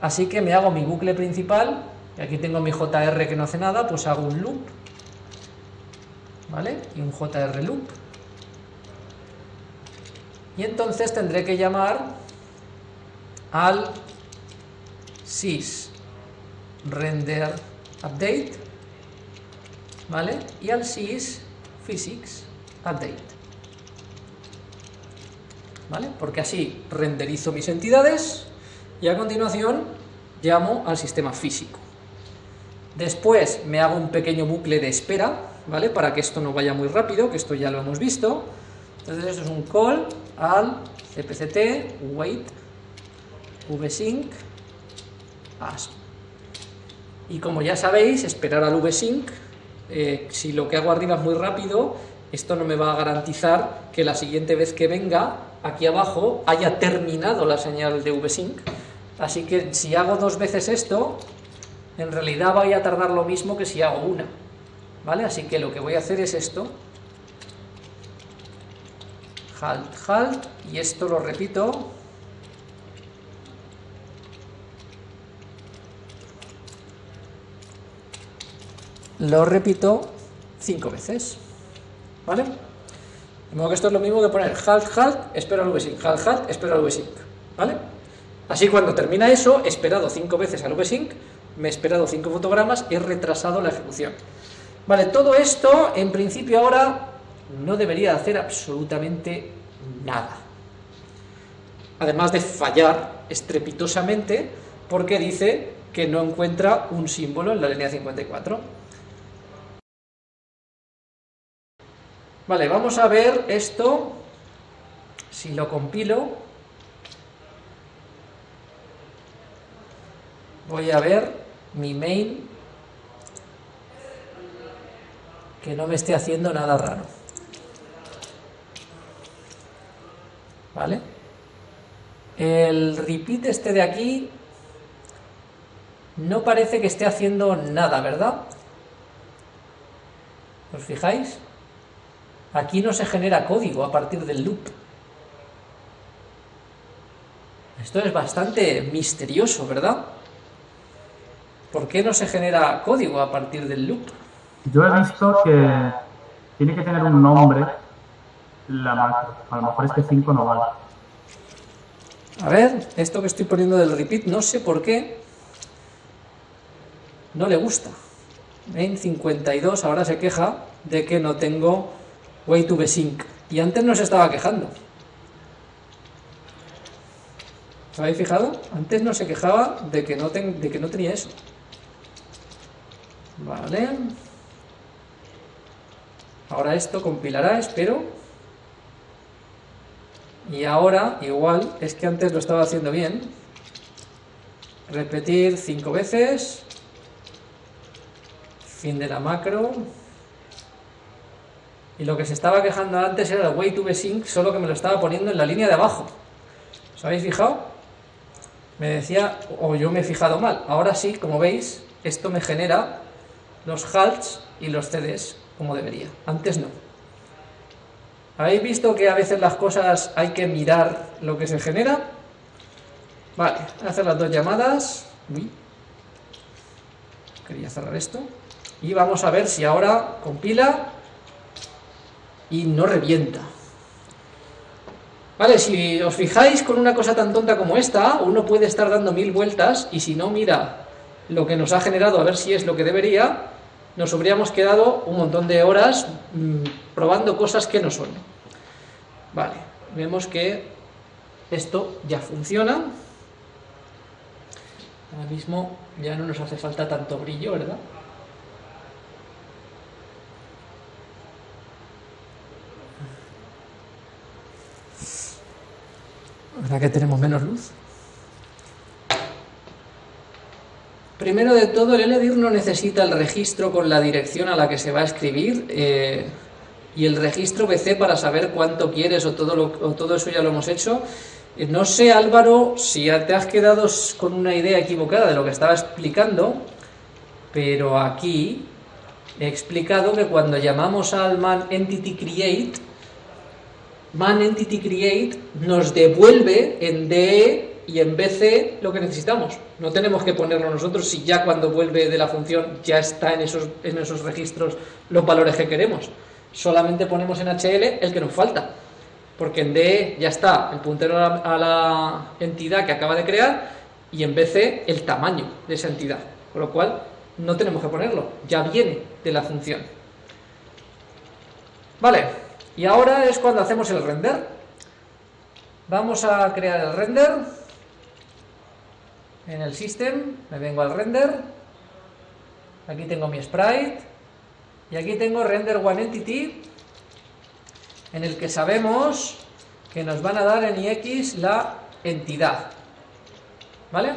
Así que me hago mi bucle principal, y aquí tengo mi JR que no hace nada, pues hago un loop, ¿vale? Y un JR loop. Y entonces tendré que llamar al sys render update, ¿vale? Y al sys physics update. ¿Vale? Porque así renderizo mis entidades y a continuación llamo al sistema físico. Después me hago un pequeño bucle de espera, ¿vale? Para que esto no vaya muy rápido, que esto ya lo hemos visto. Entonces esto es un call al cpct wait vsync asp. Y como ya sabéis, esperar al vsync, eh, si lo que hago arriba es muy rápido, esto no me va a garantizar que la siguiente vez que venga, aquí abajo, haya terminado la señal de vsync. Así que si hago dos veces esto, en realidad vaya a tardar lo mismo que si hago una. ¿Vale? Así que lo que voy a hacer es esto. Halt, halt, y esto lo repito. Lo repito cinco veces. ¿Vale? De modo que esto es lo mismo que poner halt, halt, espera al vsync, halt, halt, espera al vsync. ¿Vale? Así cuando termina eso, he esperado cinco veces al vsync, me he esperado cinco fotogramas, he retrasado la ejecución. Vale, todo esto, en principio ahora, no debería hacer absolutamente nada. Además de fallar estrepitosamente, porque dice que no encuentra un símbolo en la línea 54. Vale, vamos a ver esto, si lo compilo, voy a ver mi main que no me esté haciendo nada raro. ¿Vale? El repeat este de aquí no parece que esté haciendo nada, ¿verdad? ¿Os fijáis? Aquí no se genera código a partir del loop. Esto es bastante misterioso, ¿verdad? ¿Por qué no se genera código a partir del loop? Yo he visto que tiene que tener un nombre la macro. A lo mejor este 5 no vale. A ver, esto que estoy poniendo del repeat, no sé por qué no le gusta. En 52 ahora se queja de que no tengo way to sync. Y antes no se estaba quejando. ¿Os habéis fijado? Antes no se quejaba de que no, de que no tenía eso. Vale. Ahora esto compilará, espero. Y ahora, igual, es que antes lo estaba haciendo bien. Repetir cinco veces. Fin de la macro. Y lo que se estaba quejando antes era el way to sync, solo que me lo estaba poniendo en la línea de abajo. ¿Os habéis fijado? Me decía, o yo me he fijado mal. Ahora sí, como veis, esto me genera los halts y los CDs como debería. Antes no. ¿Habéis visto que a veces las cosas hay que mirar lo que se genera? Vale, hacer las dos llamadas. Uy. Quería cerrar esto. Y vamos a ver si ahora compila y no revienta. Vale, si os fijáis con una cosa tan tonta como esta, uno puede estar dando mil vueltas y si no mira lo que nos ha generado a ver si es lo que debería, nos habríamos quedado un montón de horas mm, probando cosas que no son. Vale, vemos que esto ya funciona. Ahora mismo ya no nos hace falta tanto brillo, ¿verdad? ¿Verdad que tenemos menos luz? Primero de todo, el LDIR no necesita el registro con la dirección a la que se va a escribir eh, y el registro BC para saber cuánto quieres o todo, eso ya lo hemos hecho. Eh, no sé, Álvaro, si te has quedado con una idea equivocada de lo que estaba explicando, pero aquí he explicado que cuando llamamos al man entity create, man entity create nos devuelve en DE y en BC lo que necesitamos. No tenemos que ponerlo nosotros si ya cuando vuelve de la función ya está en esos, en esos registros los valores que queremos. Solamente ponemos en HL el que nos falta. Porque en DE ya está el puntero a la, entidad que acaba de crear y en BC el tamaño de esa entidad. Con lo cual no tenemos que ponerlo, ya viene de la función. Vale, y ahora es cuando hacemos el render. Vamos a crear el render. En el system, me vengo al render. Aquí tengo mi sprite. Y aquí tengo render one entity, en el que sabemos que nos van a dar en ix la entidad. ¿Vale?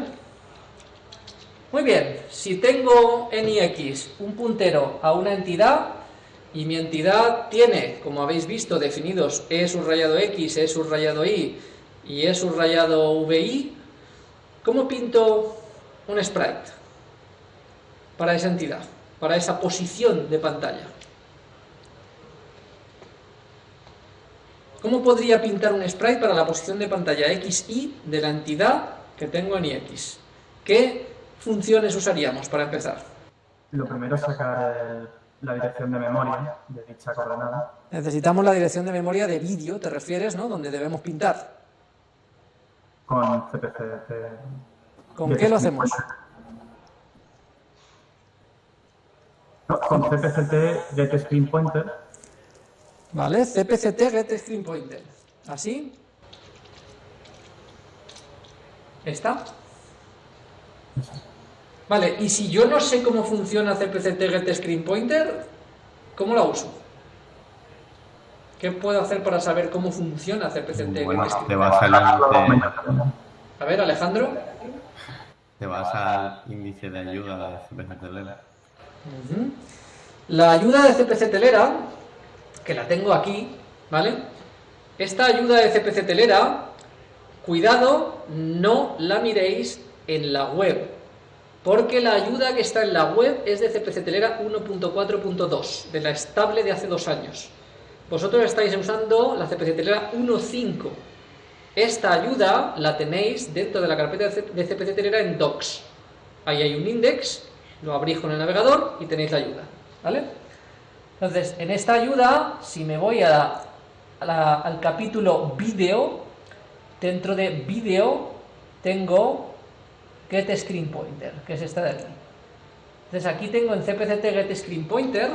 Muy bien, si tengo en ix un puntero a una entidad, y mi entidad tiene, como habéis visto, definidos E subrayado X, E subrayado Y y E subrayado VI, ¿cómo pinto un sprite para esa entidad, para esa posición de pantalla? ¿Cómo podría pintar un sprite para la posición de pantalla XY de la entidad que tengo en IX? ¿Qué funciones usaríamos para empezar? Lo primero es sacar el la dirección de memoria de dicha coordenada. Necesitamos la dirección de memoria de vídeo, te refieres, ¿no? Donde debemos pintar. Con CPCT. ¿Con qué lo hacemos? con CPCT Get Screen Pointer. Vale, CPCT Get Screen Pointer. ¿Así? ¿Está? Vale, y si yo no sé cómo funciona CPCT Get Screen Pointer, ¿cómo la uso? ¿Qué puedo hacer para saber cómo funciona CPCT bueno, te vas al índice... A ver, Alejandro. Te vas al índice de ayuda de CPC Telera. La ayuda de CPC Telera, que la tengo aquí, ¿vale? Esta ayuda de CPC Telera, cuidado, no la miréis en la web, porque la ayuda que está en la web es de CPC Telera 1.4.2, de la estable de hace dos años. Vosotros estáis usando la CPC Telera 1.5. Esta ayuda la tenéis dentro de la carpeta de CPC Telera en docs. Ahí hay un index, lo abrís con el navegador y tenéis la ayuda. ¿Vale? Entonces, en esta ayuda, si me voy al capítulo vídeo, dentro de vídeo tengo get screen pointer, que es esta de aquí. Entonces aquí tengo en cpct get screen pointer,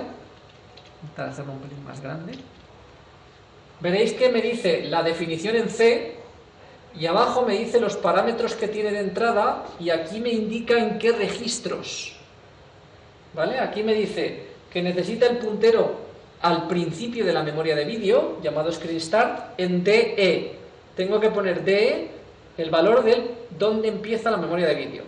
para hacerlo un pelín más grande, veréis que me dice la definición en C y abajo me dice los parámetros que tiene de entrada y aquí me indica en qué registros. ¿Vale? Aquí me dice que necesita el puntero al principio de la memoria de vídeo, llamado screen start, en DE. Tengo que poner DE el valor del dónde empieza la memoria de vídeo.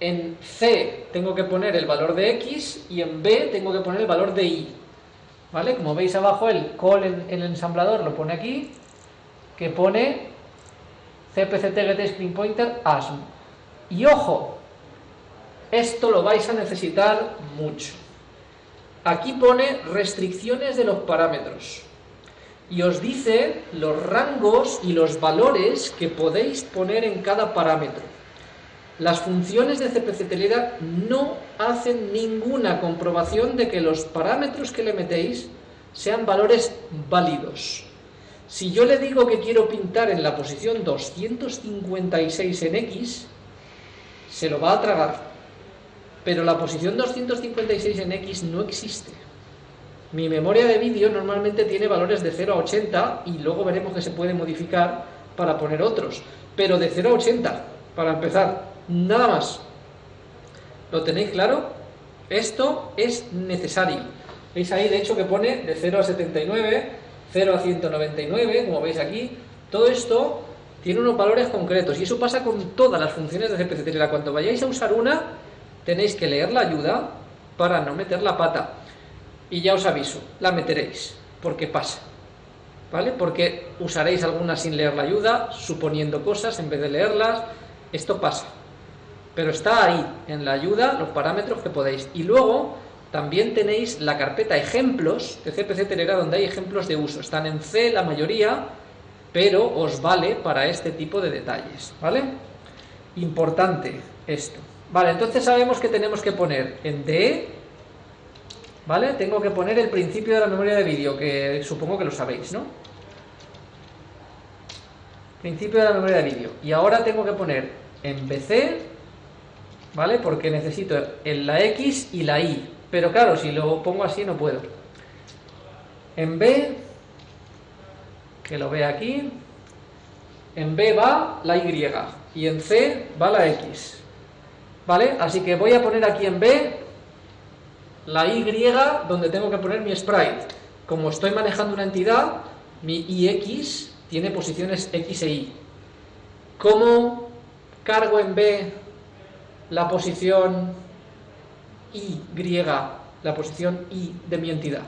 En C tengo que poner el valor de X y en B tengo que poner el valor de Y. ¿Vale? Como veis abajo el call en, el ensamblador lo pone aquí, que pone cpct pointer asm. Y ojo, esto lo vais a necesitar mucho. Aquí pone restricciones de los parámetros y os dice los rangos y los valores que podéis poner en cada parámetro. Las funciones de CPC no hacen ninguna comprobación de que los parámetros que le metéis sean valores válidos. Si yo le digo que quiero pintar en la posición 256 en X, se lo va a tragar. Pero la posición 256 en X no existe. Mi memoria de vídeo normalmente tiene valores de 0 a 80 y luego veremos que se puede modificar para poner otros. Pero de 0 a 80, para empezar, nada más. ¿Lo tenéis claro? Esto es necesario. ¿Veis ahí, de hecho, que pone de 0 a 79, 0 a 199, como veis aquí? Todo esto tiene unos valores concretos y eso pasa con todas las funciones de CPC Cuando vayáis a usar una, tenéis que leer la ayuda para no meter la pata y ya os aviso, la meteréis, porque pasa. ¿Vale? Porque usaréis alguna sin leer la ayuda, suponiendo cosas en vez de leerlas, esto pasa. Pero está ahí, en la ayuda, los parámetros que podéis. Y luego también tenéis la carpeta ejemplos de CPC Telera donde hay ejemplos de uso. Están en C la mayoría pero os vale para este tipo de detalles, ¿vale? Importante esto. Vale, entonces sabemos que tenemos que poner en DE, ¿vale? Tengo que poner el principio de la memoria de vídeo, que supongo que lo sabéis, ¿no? Principio de la memoria de vídeo. Y ahora tengo que poner en BC, ¿vale? Porque necesito la X y la Y. Pero claro, si lo pongo así no puedo. En B, que lo vea aquí, en B va la Y y en C va la X. ¿Vale? Así que voy a poner aquí en B la Y donde tengo que poner mi sprite. Como estoy manejando una entidad, mi IX tiene posiciones X e Y. ¿Cómo cargo en B la posición Y, la posición Y de mi entidad?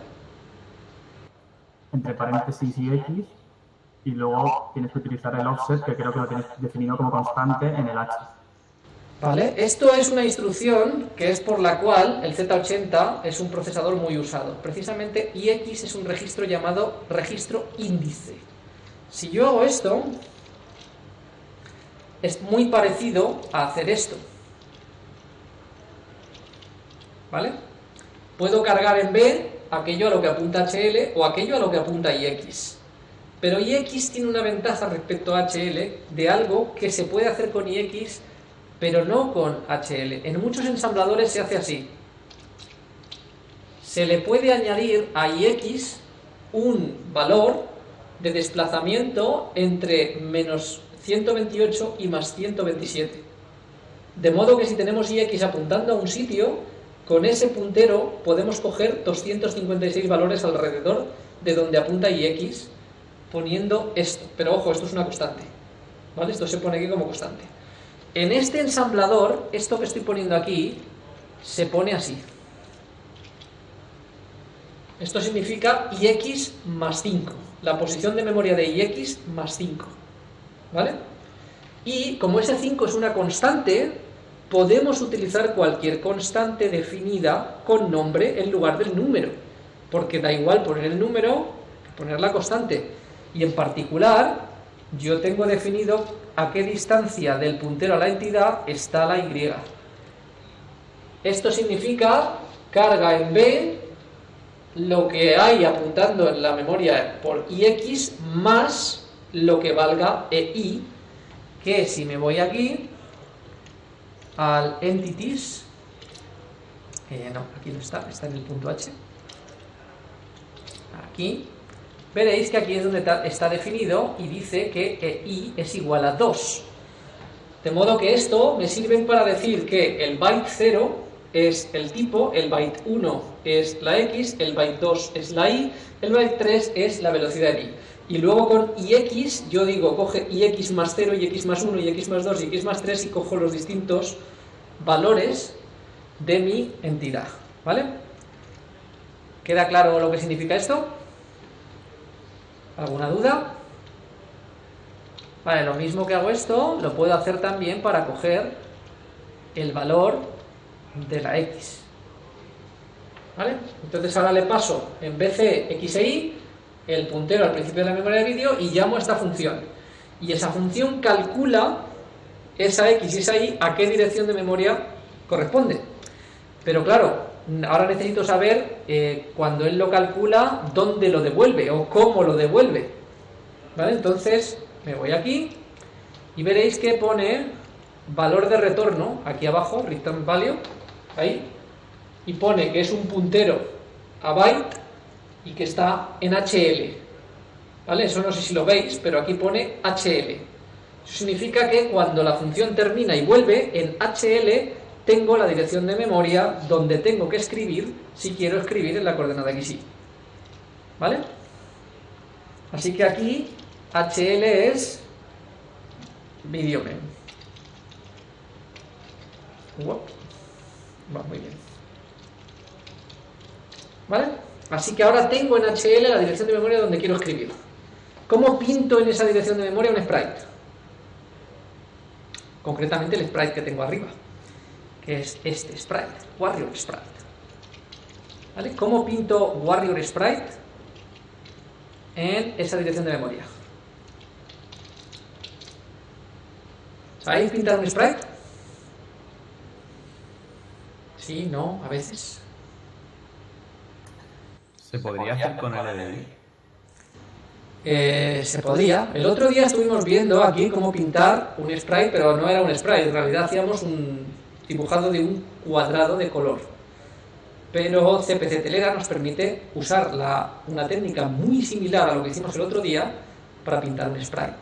Entre paréntesis y X y luego tienes que utilizar el offset, que creo que lo tienes definido como constante en el H. ¿Vale? Esto es una instrucción que es por la cual el Z80 es un procesador muy usado. Precisamente IX es un registro llamado registro índice. Si yo hago esto, es muy parecido a hacer esto. ¿Vale? Puedo cargar en B aquello a lo que apunta HL o aquello a lo que apunta IX. Pero IX tiene una ventaja respecto a HL de algo que se puede hacer con IX, pero no con HL. En muchos ensambladores se hace así. Se le puede añadir a IX un valor de desplazamiento entre menos 128 y más 127. De modo que si tenemos IX apuntando a un sitio, con ese puntero podemos coger 256 valores alrededor de donde apunta IX poniendo esto. Pero ojo, esto es una constante. ¿Vale? Esto se pone aquí como constante. En este ensamblador, esto que estoy poniendo aquí, se pone así. Esto significa ix más 5. La posición de memoria de ix más 5. ¿Vale? Y como ese 5 es una constante, podemos utilizar cualquier constante definida con nombre en lugar del número. Porque da igual poner el número que poner la constante. Y en particular, yo tengo definido a qué distancia del puntero a la entidad está la Y. Esto significa carga en B lo que hay apuntando en la memoria por IX más lo que valga EI, que si me voy aquí al entities, eh, no, aquí no está, está en el punto H, aquí, veréis que aquí es donde está definido y dice que i es igual a 2. De modo que esto me sirve para decir que el byte 0 es el tipo, el byte 1 es la x, el byte 2 es la y, el byte 3 es la velocidad de i. Y luego con ix yo digo, coge ix más 0, ix más 1, ix más 2, ix más 3 y cojo los distintos valores de mi entidad. ¿Vale? ¿Queda claro lo que significa esto? ¿Alguna duda? Vale, lo mismo que hago esto, lo puedo hacer también para coger el valor de la X. ¿Vale? Entonces ahora le paso en BC X e Y el puntero al principio de la memoria de vídeo y llamo a esta función. Y esa función calcula esa X y esa Y a qué dirección de memoria corresponde. Pero claro, ahora necesito saber eh, cuando él lo calcula dónde lo devuelve o cómo lo devuelve ¿vale? entonces me voy aquí y veréis que pone valor de retorno aquí abajo, return value ahí y pone que es un puntero a byte y que está en HL ¿vale? eso no sé si lo veis pero aquí pone HL eso significa que cuando la función termina y vuelve en HL tengo la dirección de memoria donde tengo que escribir si quiero escribir en la coordenada XY. ¿Vale? Así que aquí HL es videomem. Va muy bien. ¿Vale? Así que ahora tengo en HL la dirección de memoria donde quiero escribir. ¿Cómo pinto en esa dirección de memoria un sprite? Concretamente el sprite que tengo arriba, que es este sprite, Warrior Sprite. ¿Vale? ¿Cómo pinto Warrior Sprite en esa dirección de memoria? ¿Sabéis pintar un sprite? Sí, no, a veces. ¿Se podría hacer con LDI? Eh, se podía. El otro día estuvimos viendo aquí cómo pintar un sprite, pero no era un sprite, en realidad hacíamos un dibujado de un cuadrado de color. Pero CPC Telera nos permite usar la- una técnica muy similar a lo que hicimos el otro día para pintar un sprite.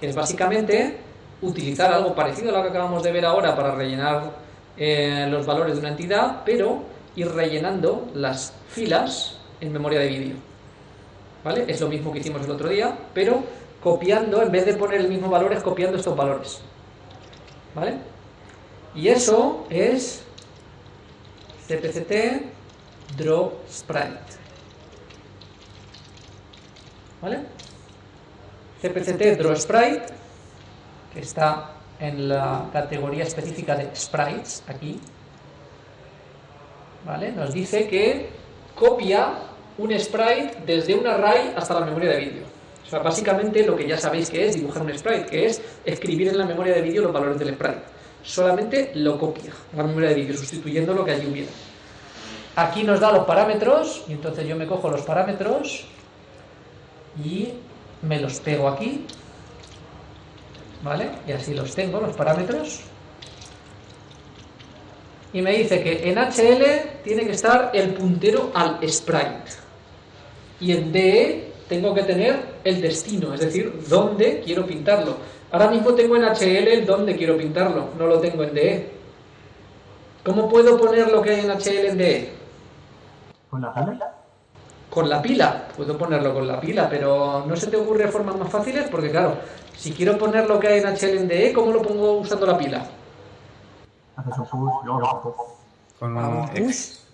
Que es básicamente utilizar algo parecido a lo que acabamos de ver ahora para rellenar eh, los valores de una entidad, pero ir rellenando las filas en memoria de vídeo. ¿Vale? Es lo mismo que hicimos el otro día, pero copiando, en vez de poner el mismo valor, es copiando estos valores. ¿Vale? Y eso es CPCT Draw Sprite. ¿Vale? CPCT Draw Sprite, que está en la categoría específica de sprites, aquí, ¿vale? Nos dice que copia un sprite desde un array hasta la memoria de vídeo. O sea, básicamente lo que ya sabéis que es dibujar un sprite, que es escribir en la memoria de vídeo los valores del sprite. Solamente lo copia la memoria de vídeo, sustituyendo lo que allí hubiera. Aquí nos da los parámetros, y entonces yo me cojo los parámetros y me los pego aquí, ¿vale? Y así los tengo, los parámetros. Y me dice que en HL tiene que estar el puntero al sprite. Y en DE tengo que tener el destino, es decir, dónde quiero pintarlo. Ahora mismo tengo en HL el dónde quiero pintarlo, no lo tengo en DE. ¿Cómo puedo poner lo que hay en HL en DE? ¿Con la pila? Con la pila, puedo ponerlo con la pila, pero ¿no se te ocurre formas más fáciles? Porque claro, si quiero poner lo que hay en HL en DE, ¿cómo lo pongo usando la pila? Haces un push, luego lo. Con un ex. push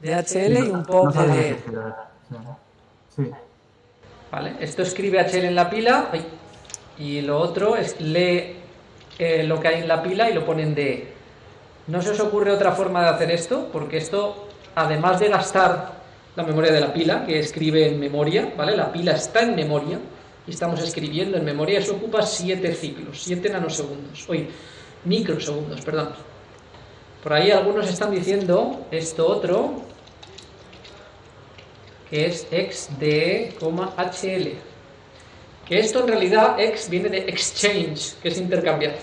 de HL y un No pop sabes de. Sí. ¿Vale? Esto escribe HL en la pila y lo otro es lee eh, lo que hay en la pila y lo pone en DE. ¿No se os ocurre otra forma de hacer esto? Porque esto, además de gastar la memoria de la pila, que escribe en memoria, ¿vale? La pila está en memoria y estamos escribiendo en memoria, eso ocupa 7 ciclos, 7 nanosegundos, oye, microsegundos, perdón. Por ahí algunos están diciendo esto otro, que es xde, hl. Que esto en realidad x viene de exchange, que es intercambiar.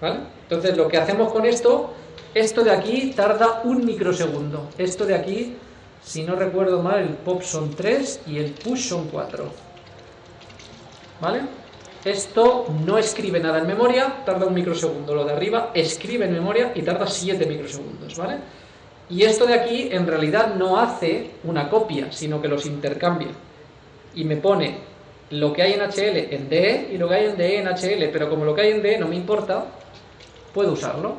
¿Vale? Entonces lo que hacemos con esto, esto de aquí tarda un microsegundo. Esto de aquí, si no recuerdo mal, el pop son 3 y el push son 4. ¿Vale? Esto no escribe nada en memoria, tarda un microsegundo. Lo de arriba escribe en memoria y tarda 7 microsegundos, ¿vale? Y esto de aquí en realidad no hace una copia, sino que los intercambia. Y me pone lo que hay en HL en DE y lo que hay en DE en HL, pero como lo que hay en DE no me importa, puedo usarlo.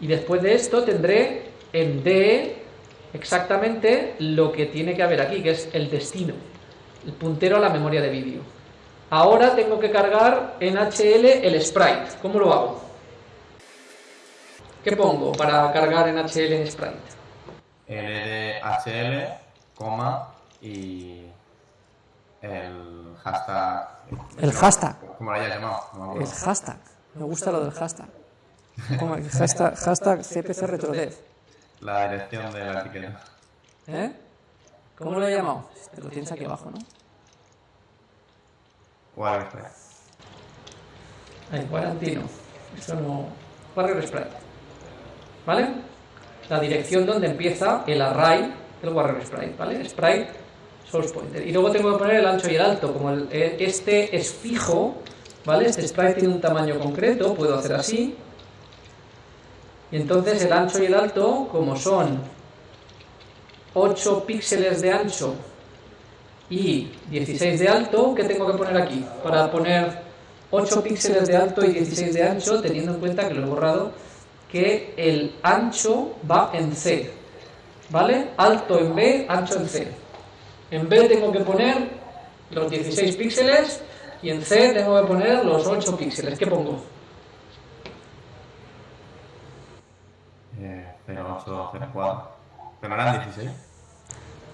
Y después de esto tendré en DE exactamente lo que tiene que haber aquí, que es el destino, el puntero a la memoria de vídeo. Ahora tengo que cargar en HL el sprite. ¿Cómo lo hago? ¿Qué pongo para cargar en HL en sprite? LDHL, coma y el hashtag. El hashtag. ¿Cómo lo hayas llamado? No me acuerdo. hashtag. Me gusta lo del hashtag. Como el hashtag, hashtag CPC RetroDev. La dirección de la etiqueta. ¿Eh? ¿Cómo lo he llamado? Te lo tienes aquí abajo, ¿no? Warfare. El Quarantino. Eso no. Warrior Sprite. ¿Vale? La dirección donde empieza el array del Warrior Sprite, ¿vale? Sprite, source pointer. Y luego tengo que poner el ancho y el alto. Como eh, este es fijo, ¿vale? Este sprite tiene un tamaño concreto, puedo hacer así. Y entonces el ancho y el alto, como son 8 píxeles de ancho y 16 de alto, ¿qué tengo que poner aquí? Para poner 8 píxeles de alto y 16 de ancho, teniendo en cuenta que lo he borrado, que el ancho va en C, ¿vale? Alto en B, ancho en C. En B tengo que poner los 16 píxeles y en C tengo que poner los 8 píxeles. ¿Qué pongo? Eh, 0804. Pero no eran 16.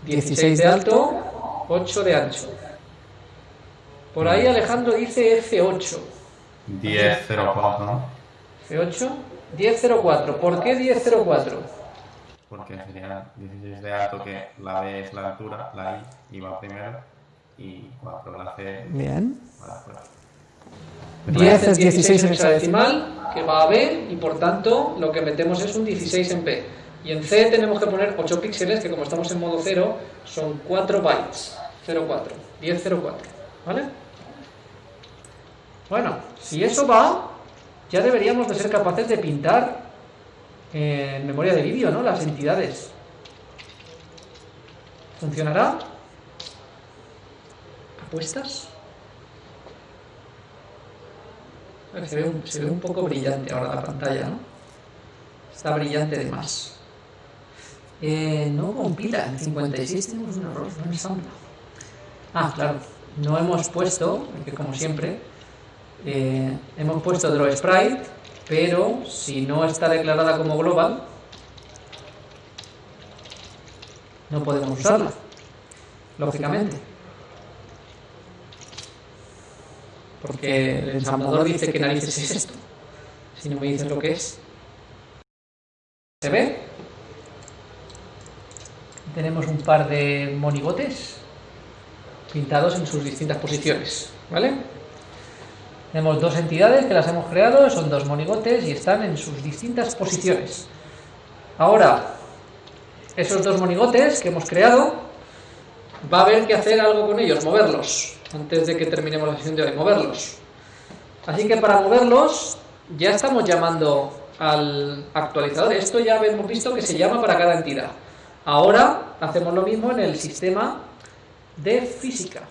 16 de alto, 8 de ancho. Por ahí Alejandro dice F8. 1004, ¿no? F8, 1004. ¿Por qué 1004? Porque sería 16 de alto, que la B es la altura, la I, y va primero, y 4 la C Bien. va después. 10 es 16 en hexadecimal, que va a B, y por tanto lo que metemos es un 16 en P. Y en C tenemos que poner 8 píxeles, que como estamos en modo 0, son 4 bytes. 04, 1004, ¿vale? Bueno, si eso va, ya deberíamos de ser capaces de pintar en memoria de vídeo, ¿no? Las entidades. ¿Funcionará? ¿Apuestas? Se ve, un, se ve un poco brillante ahora la pantalla, ¿no? Está brillante de más. Eh, no compila, en 56 tenemos un error, no ensambla. Ah, claro, no hemos puesto, que como siempre, eh, hemos puesto draw sprite, pero si no está declarada como global, no podemos usarla, lógicamente. Porque el ensamblador dice que narices es esto. Si no me dices lo que es. ¿Se ve? Tenemos un par de monigotes pintados en sus distintas posiciones. ¿Vale? Tenemos dos entidades que las hemos creado, son dos monigotes y están en sus distintas posiciones. Ahora, esos dos monigotes que hemos creado, va a haber que hacer algo con ellos, moverlos, antes de que terminemos la sesión de hoy, moverlos. Así que para moverlos, ya estamos llamando al actualizador. Esto ya hemos visto que se llama para cada entidad. Ahora hacemos lo mismo en el sistema de física.